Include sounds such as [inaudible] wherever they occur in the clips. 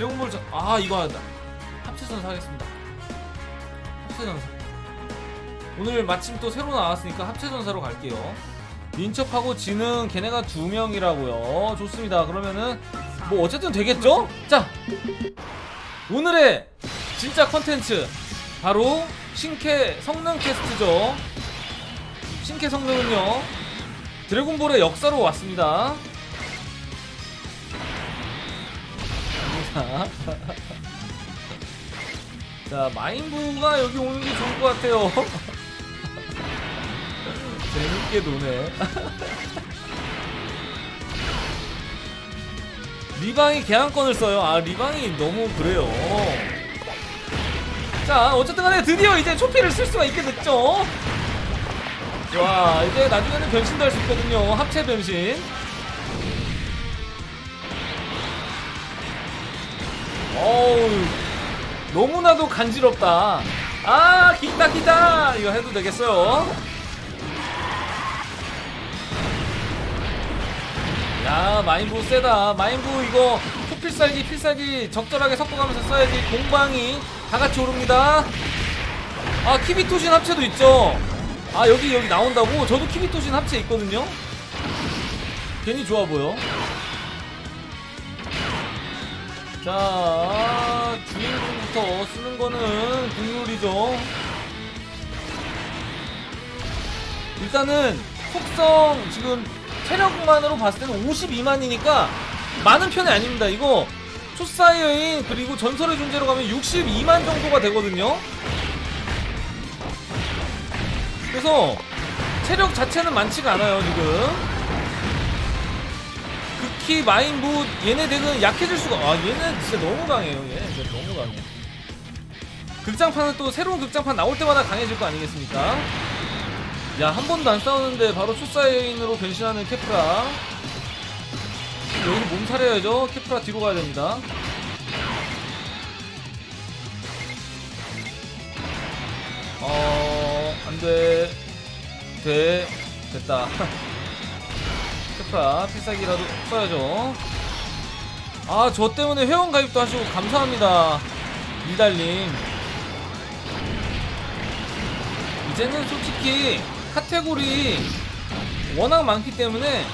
드래곤볼 전... 아 이거 한다. 합체전사 하겠습니다. 합체전사 오늘 마침 또 새로 나왔으니까 합체전사로 갈게요. 민첩하고 지능 걔네가 두 명이라고요. 좋습니다. 그러면은 뭐 어쨌든 되겠죠? 자 오늘의 진짜 컨텐츠 바로 신캐 성능 테스트죠. 신캐 성능은요 드래곤볼의 역사로 왔습니다 자, 자 마인부가 여기 오는 게 좋을 것 같아요. [laughs] 재밌게 노네. [laughs] 리방이 개항권을 써요. 아 리방이 너무 그래요. 자 어쨌든 간에 드디어 이제 초피를 쓸 수가 있게 됐죠? 와 이제 나중에는 변신도 할 수 있거든요. 합체 변신 어우 너무나도 간지럽다. 아 기타 기타! 이거 해도 되겠어요? 야 마인부 세다. 마인부 이거 초필살기 필살기 적절하게 섞어가면서 써야지 공방이 다같이 오릅니다. 아 키비토신 합체도 있죠? 아 여기 여기 나온다고? 저도 키비토신 합체 있거든요? 괜히 좋아 보여 자 주인공부터 쓰는 거는 국룰이죠. 일단은 속성 지금 체력만으로 봤을 때는 52만이니까 많은 편이 아닙니다 이거. 초사의 여인 그리고 전설의 존재로 가면 62만 정도가 되거든요. 그래서 체력 자체는 많지가 않아요 지금 극히 마인부 얘네 덱은 약해질 수가 아 얘는 진짜 너무 강해요 얘 진짜 너무 강해. 극장판은 또 새로운 극장판 나올 때마다 강해질 거 아니겠습니까? 야 한 번도 안 싸우는데 바로 초사의 여인으로 변신하는 케프라. 여기 몸살해야죠. 케프라 뒤로 가야 됩니다. 어... 안돼. 돼. 됐다 [laughs] 케프라 필살기라도 써야죠. 아 저 때문에 회원 가입도 하시고 감사합니다 이달님. 이제는 솔직히 카테고리 워낙 많기 때문에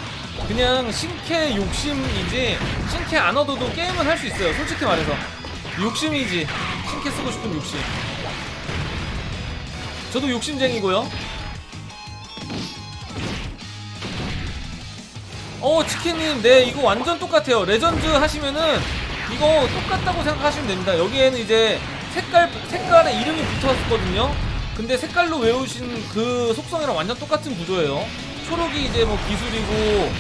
그냥 신캐 욕심이지 신캐 안 얻어도 게임은 할 수 있어요 솔직히 말해서. 욕심이지. 신캐 쓰고 싶은 욕심. 저도 욕심쟁이고요 어 치킨님 네 이거 완전 똑같아요. 레전드 하시면은 이거 똑같다고 생각하시면 됩니다. 여기에는 이제 색깔 색깔에 이름이 붙었거든요. 근데 색깔로 외우신 그 속성이랑 완전 똑같은 구조예요. 초록이 이제 뭐 기술이고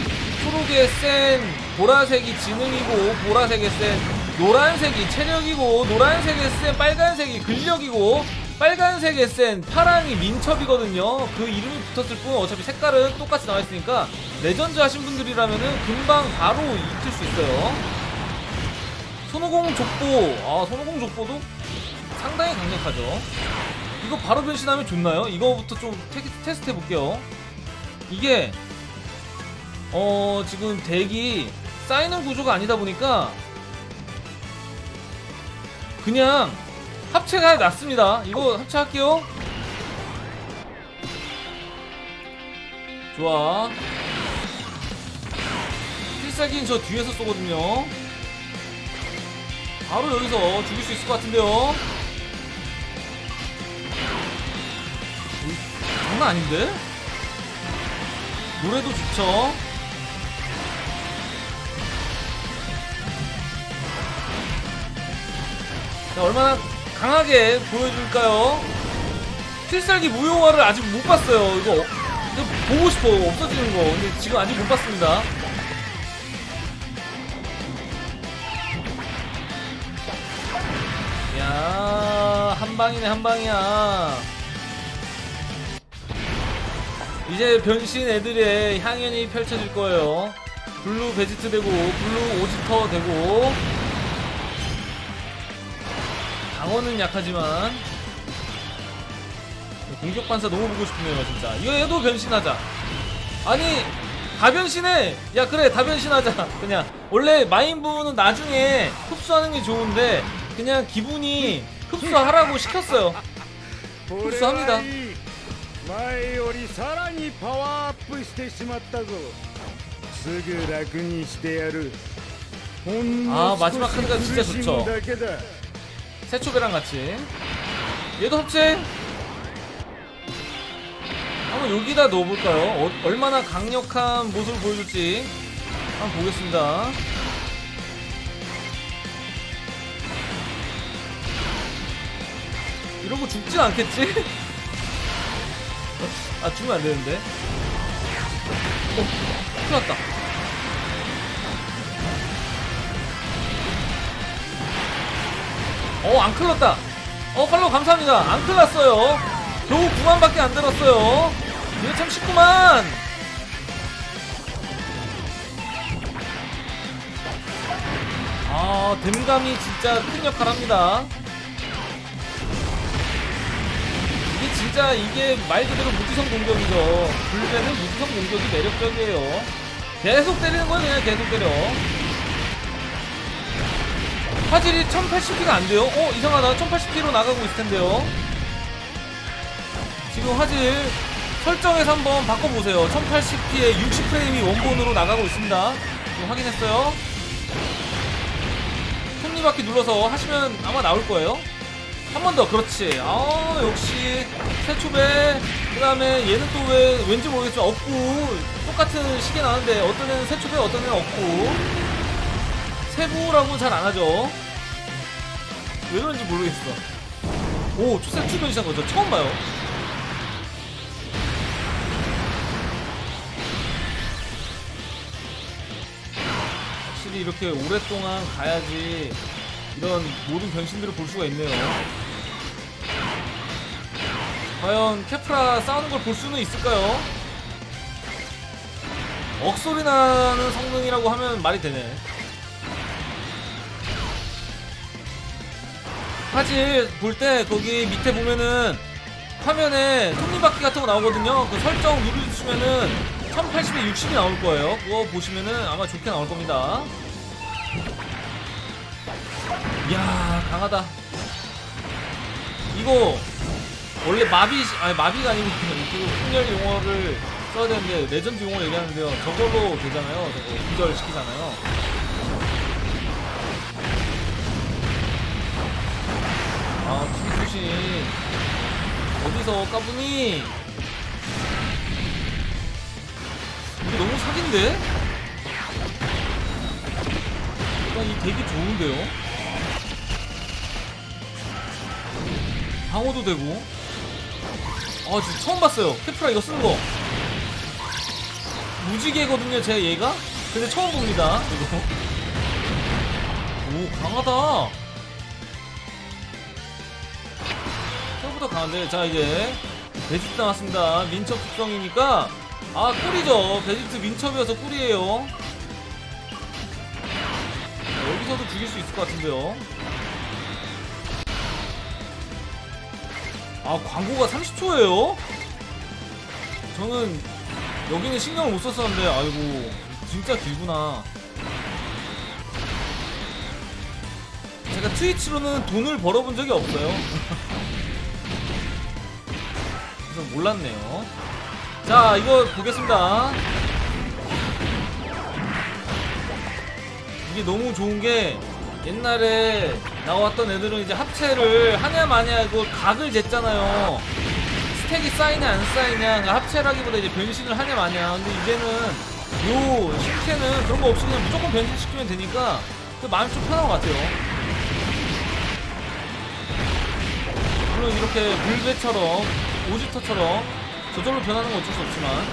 초록의 센 보라색이 지능이고 보라색의 센 노란색이 체력이고 노란색의 센 빨간색이 근력이고 빨간색의 센 파랑이 민첩이거든요. 그 이름이 붙었을 뿐 어차피 색깔은 똑같이 나와있으니까 레전드 하신 분들이라면은 금방 바로 익힐 수 있어요. 손오공 족보. 아 손오공 족보도 상당히 강력하죠. 이거 바로 변신하면 좋나요? 이거부터 좀 테, 테스트 해볼게요. 이게 어 지금 덱이 쌓이는 구조가 아니다 보니까 그냥 합체가 낫습니다. 이거 합체할게요. 좋아 필살기는 저 뒤에서 쏘거든요. 바로 여기서 죽일 수 있을 것 같은데요. 장난 아닌데? 노래도 좋죠. 자 얼마나 강하게 보여줄까요? 필살기 무효화를 아직 못 봤어요. 이거, 이거 보고 싶어 없어지는 거. 근데 지금 아직 못 봤습니다 한방이네 한방이야. 이제 변신 애들의 향연이 펼쳐질 거예요. 블루 베지트 되고 블루 오지터 되고. 강원은 약하지만. 공격 반사 너무 보고 싶네요 진짜. 이거 얘도 변신하자. 아니 다 변신해! 야 그래 다 변신하자. [laughs] 그냥. 원래 마인부는 나중에 흡수하는 게 좋은데 그냥 기분이 흡수하라고 시켰어요. 흡수합니다. 아 마지막 카드가 진짜 좋죠. 세초배랑 같이. 얘도 흡제 한번 여기다 넣어볼까요? 어, 얼마나 강력한 모습을 보여줄지 한번 보겠습니다. 이러고 죽진 않겠지? [laughs] 아 죽으면 안되는데 어 큰일 났다 어, 안 클렀다. 어, 팔로우 감사합니다. 안 클났어요. 겨우 9만밖에 안 들었어요. 이거 참 쉽구만. 아, 댐감이 진짜 큰 역할 합니다. 진짜 이게 말 그대로 무지성 공격이죠. 불배는 무지성 공격이 매력적이에요. 계속 때리는 거예요, 그냥 계속 때려. 화질이 1080p가 안 돼요? 어 이상하다 1080p로 나가고 있을 텐데요 지금 화질 설정에서 한번 바꿔보세요 1080p에 60프레임이 원본으로 나가고 있습니다 지금 확인했어요 톱니바퀴 눌러서 하시면 아마 나올 거예요 한 번 더 그렇지 아 역시 세초배 그 다음에 얘는 또 왜 왠지 모르겠지만 없고 똑같은 시계 나는데 어떤 애는 세초배 어떤 애는 없고 세부라고는 잘안 하죠. 왜 그런지 모르겠어. 오, 초세 출변 시작한 거죠. 처음 봐요. 확실히 이렇게 오랫동안 가야지 이런 모든 변신들을 볼 수가 있네요. 과연 케프라 싸우는 걸 볼 수는 있을까요? 억소리 나는 성능이라고 하면 말이 되네. 화질 볼때 거기 밑에 보면은 화면에 톱니바퀴 같은 거 나오거든요. 그 설정 누르시면은 1080에 60이 나올 거예요. 그거 보시면은 아마 좋게 나올 겁니다. 이야 강하다. 이거 원래 마비 아니 마비가 아니고 [laughs] 그 폭렬 용어를 써야 되는데 레전드 용어 얘기하는데요. 저걸로 되잖아요. 저거 기절 시키잖아요. 아, 김수신 어디서 까부니? 이게 너무 사기인데? 일단 이 되게 좋은데요? 방어도 되고. 아 진짜 처음 봤어요. 케프라 이거 쓰는 거. 무지개거든요 제 얘가? 근데 처음 봅니다 이거. 오 강하다. 생각보다 강한데. 자 이제 베지트 나왔습니다. 민첩 특성이니까. 아 꿀이죠. 베지트 민첩이어서 꿀이에요. 자, 여기서도 죽일 수 있을 것 같은데요 아 광고가 30초예요? 저는 여기는 신경을 못 썼었는데 아이고 진짜 길구나. 제가 트위치로는 돈을 벌어본 적이 없어요. [laughs] 그래서 몰랐네요. 자 이거 보겠습니다. 이게 너무 좋은 게 옛날에 나왔던 애들은 이제 합체를 하냐 마냐 이거 각을 쟀잖아요. 스택이 쌓이냐 안 쌓이냐 그러니까 합체라기보다 이제 변신을 하냐 마냐. 근데 이제는 요 실캐는 그런 거 없이 그냥 무조건 변신시키면 되니까 그 마음이 좀 편한 것 같아요. 물론 이렇게 물배처럼 오지터처럼 저절로 변하는 건 어쩔 수 없지만.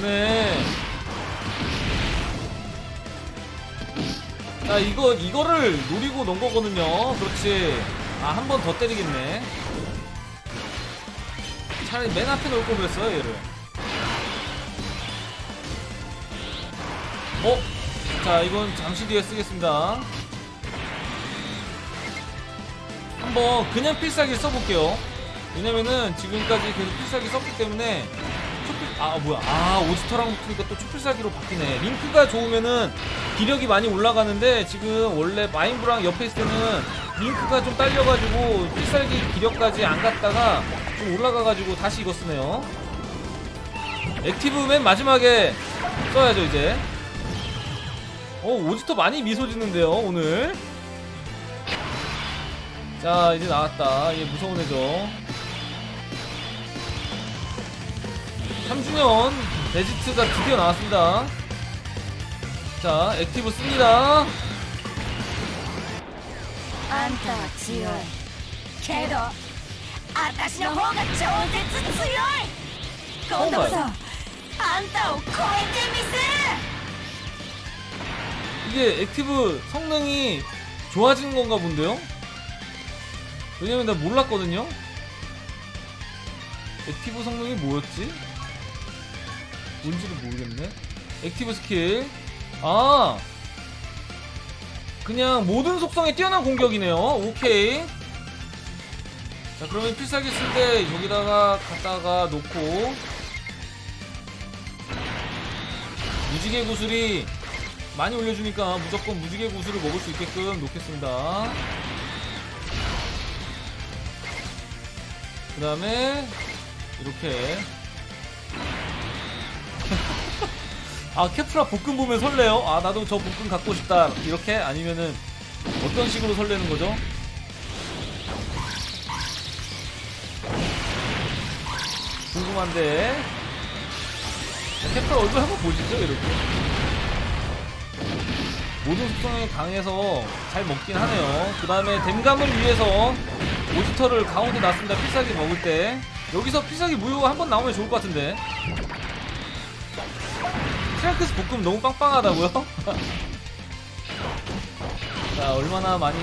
좋네 자 이거 이거를 노리고 놓은 거거든요. 그렇지. 아 한 번 더 때리겠네. 차라리 맨 앞에 놓을 걸 그랬어요 얘를. 어? 자 이건 잠시 뒤에 쓰겠습니다. 한번 그냥 필살기 써볼게요. 왜냐면은 지금까지 계속 필살기 썼기 때문에 아 뭐야. 아 오지터랑 붙으니까 또 초필살기로 바뀌네. 링크가 좋으면은 기력이 많이 올라가는데 지금 원래 마인부랑 옆에 있을 때는 링크가 좀 딸려가지고 필살기 기력까지 안 갔다가 좀 올라가가지고 다시 이거 쓰네요. active 맨 마지막에 써야죠 이제. 어 오지터 많이 미소 짓는데요 오늘. 자 이제 나왔다. 이게 무서운 애죠 3주년 베지트가 드디어 나왔습니다 자 active 씁니다 어, 이게 active 성능이 좋아지는 건가 본데요? 왜냐면 나 몰랐거든요? active 성능이 뭐였지? 뭔지를 모르겠네. active skill. 아! 그냥 모든 속성에 뛰어난 공격이네요. 오케이. 자, 그러면 필살기 쓸 때 여기다가 갖다가 놓고 무지개 구슬이 많이 올려주니까 무조건 무지개 구슬을 먹을 수 있게끔 놓겠습니다. 그 다음에 이렇게 아 케프라 볶음 보면 설레요? 아 나도 저 볶음 갖고 싶다 이렇게? 아니면은 어떤 식으로 설레는 거죠? 궁금한데 자, 케프라 얼굴 한번 보시죠 이렇게 모든 속성이 강해서 잘 먹긴 하네요. 그 다음에 댐감을 위해서 오지터를 가운데 놨습니다. 필살기 먹을 때. 여기서 필살기 무효가 한번 나오면 좋을 것 같은데. 트랭크스 복근 너무 빵빵하다고요? [laughs] 자, 얼마나 많이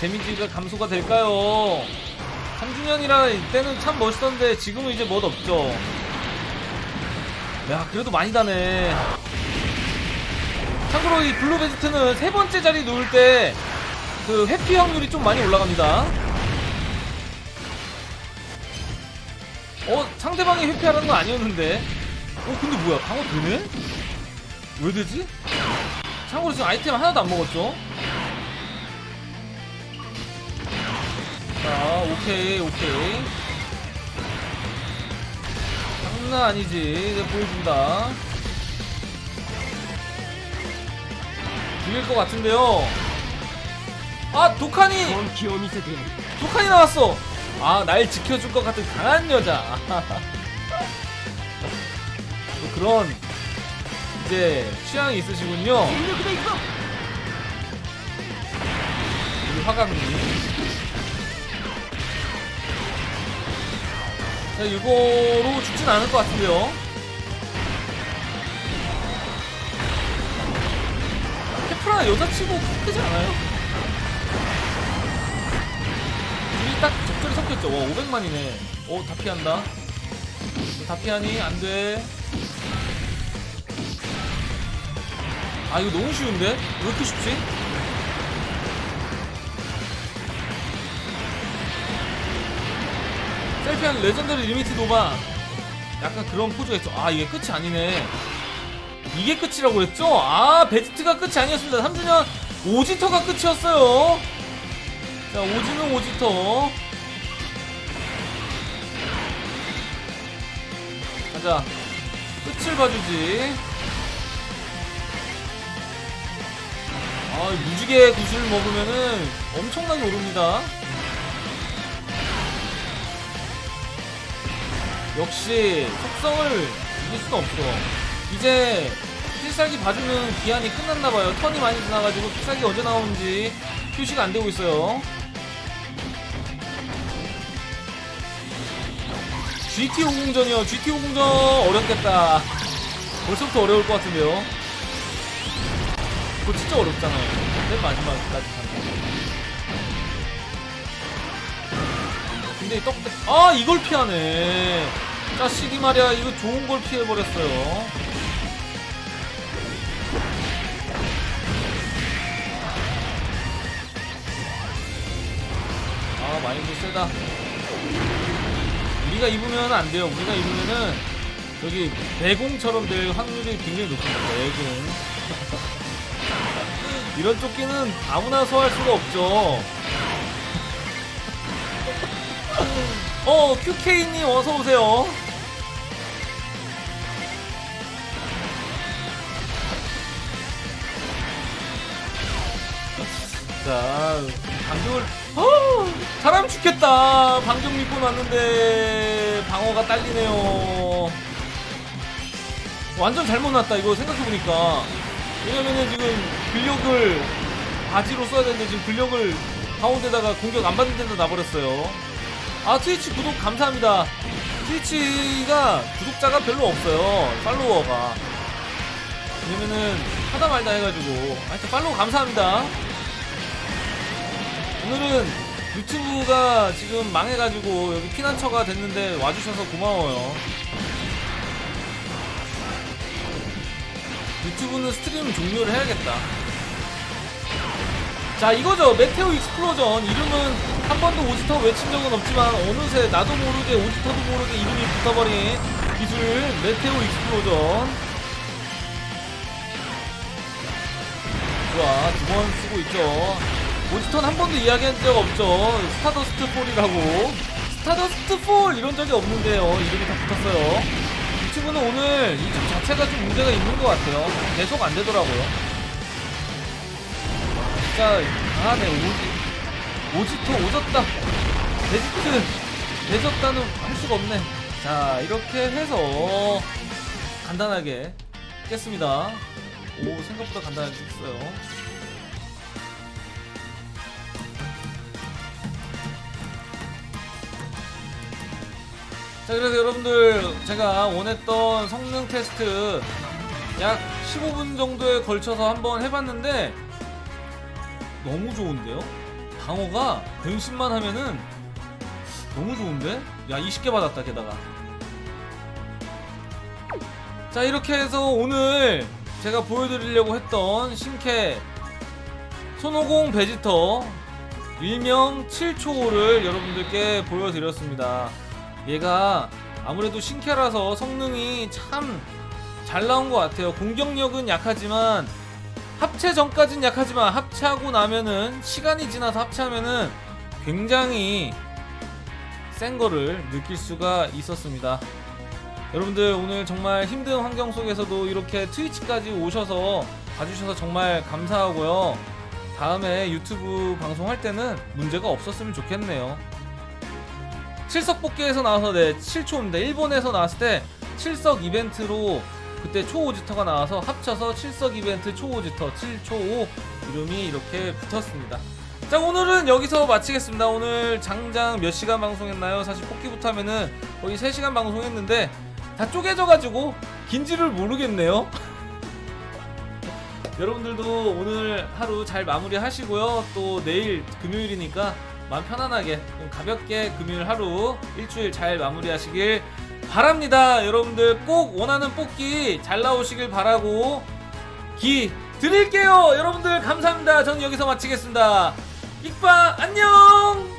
데미지가 감소가 될까요? 3주년이라 이때는 참 멋있었는데 지금은 이제 멋 없죠. 야, 그래도 많이 다네. 참고로 이 블루 베지트는 세 번째 자리 놓을 때 그 회피 확률이 좀 많이 올라갑니다. 어, 상대방이 회피하라는 건 아니었는데. 어 근데 뭐야? 방어 되네? 왜 되지? 참고로 지금 아이템 하나도 안 먹었죠? 자 오케이 오케이. 장난 아니지. 이제 보여준다. 죽일 것 같은데요? 아 독한이! 독한이 나왔어! 아 날 지켜줄 것 같은 강한 여자. [laughs] 그런 이제 취향이 있으시군요. 우리 화강님. 자, 이거로 죽진 않을 것 같은데요. 케프라 여자치고 크지 않아요? 둘이 딱 적절히 섞였죠. 와, 500만이네. 오, 어, 다 피한다. 다 피하니? 안 돼. 아, 이거 너무 쉬운데? 왜 이렇게 쉽지? 셀피한 legendary limit nova. 약간 그런 포즈가 있어. 아, 이게 끝이 아니네. 이게 끝이라고 그랬죠? 아, 베스트가 끝이 아니었습니다. 3주년 오지터가 끝이었어요. 자, 오지는 오지터. 가자. 끝을 봐주지. 아, 무지개 구슬 먹으면은 엄청나게 오릅니다. 역시 속성을 이길 수는 없어. 이제 필살기 봐주는 기한이 끝났나봐요. 턴이 많이 지나가지고 필살기 언제 나오는지 표시가 안 되고 있어요. GT 호공전이요. GT 호공전 어렵겠다. [laughs] 벌써부터 어려울 것 같은데요. 그거 진짜 어렵잖아요. 맨 마지막까지 가는 거. 근데 떡, 아, 이걸 피하네. 자식이 말이야. 이거 좋은 걸 피해버렸어요. 아, 마인드 세다. 우리가 입으면 안 돼요. 우리가 입으면은 저기 대공처럼 될 확률이 굉장히 높습니다. 대공. 이런 조끼는 아무나 소화할 수가 없죠. 어, QK님 어서 오세요. 자, 방격을 어, 사람 죽겠다. 방격 믿고 났는데 방어가 딸리네요. 완전 잘못 났다. 이거 생각해 보니까 왜냐면은 지금 근력을 바지로 써야 되는데 지금 근력을 가운데다가 공격 안 받는 데다 놔버렸어요. 아 트위치 구독 감사합니다. 트위치가 구독자가 별로 없어요. 팔로워가. 왜냐면은 하다 말다 해가지고 하여튼 팔로우 감사합니다. 오늘은 유튜브가 지금 망해가지고 여기 피난처가 됐는데 와주셔서 고마워요. 유튜브는 stream 종료를 해야겠다. 자 이거죠. Meteor Explosion. 이름은 한 번도 오지터 외친 적은 없지만 어느새 나도 모르게 오지터도 모르게 이름이 붙어버린 기술 Meteor Explosion. 좋아. 두 번 쓰고 있죠. 오지터는 한 번도 이야기한 적 없죠. Stardust Fall이라고. Stardust Fall 이런 적이 없는데요. 이름이 다 붙었어요. 유튜브는 오늘 유튜브 자체가 좀 문제가 있는 것 같아요. 계속 안 되더라고요 진짜 아네 오지. 오지토 오졌다. 데지트 내졌다는 할 수가 없네. 자 이렇게 해서 간단하게 깼습니다. 오 생각보다 간단하게 깼어요. 자 그래서 여러분들 제가 원했던 성능 테스트 약 15분 정도에 걸쳐서 한번 해봤는데 너무 좋은데요? 방어가 변신만 하면은 너무 좋은데? 야 20개 받았다 게다가 자 이렇게 해서 오늘 제가 보여드리려고 했던 신캐 손오공 베지터 일명 7초를 여러분들께 보여드렸습니다 얘가 아무래도 신캐라서 성능이 참 잘 나온 것 같아요 공격력은 약하지만 합체 전까진 약하지만 합체하고 나면은 시간이 지나서 합체하면은 굉장히 센 거를 느낄 수가 있었습니다. 여러분들 오늘 정말 힘든 환경 속에서도 이렇게 트위치까지 오셔서 봐주셔서 정말 감사하고요. 다음에 유튜브 방송할 때는 문제가 없었으면 좋겠네요. 칠석 뽑기에서 나와서 네 7초입니다. 일본에서 나왔을 때 칠석 이벤트로 그때 초오지터가 나와서 합쳐서 칠석 이벤트 초오지터 7초5 이름이 이렇게 붙었습니다. 자 오늘은 여기서 마치겠습니다. 오늘 장장 몇 시간 방송했나요? 사실 뽑기부터 하면은 거의 3시간 방송했는데 다 쪼개져가지고 긴지를 모르겠네요. [laughs] 여러분들도 오늘 하루 잘 마무리 하시고요. 또 내일 금요일이니까 마음 편안하게 좀 가볍게 금요일 하루 일주일 잘 마무리 하시길 바랍니다. 여러분들 꼭 원하는 뽑기 잘 나오시길 바라고 기 드릴게요. 여러분들 감사합니다. 저는 여기서 마치겠습니다. 익바 안녕!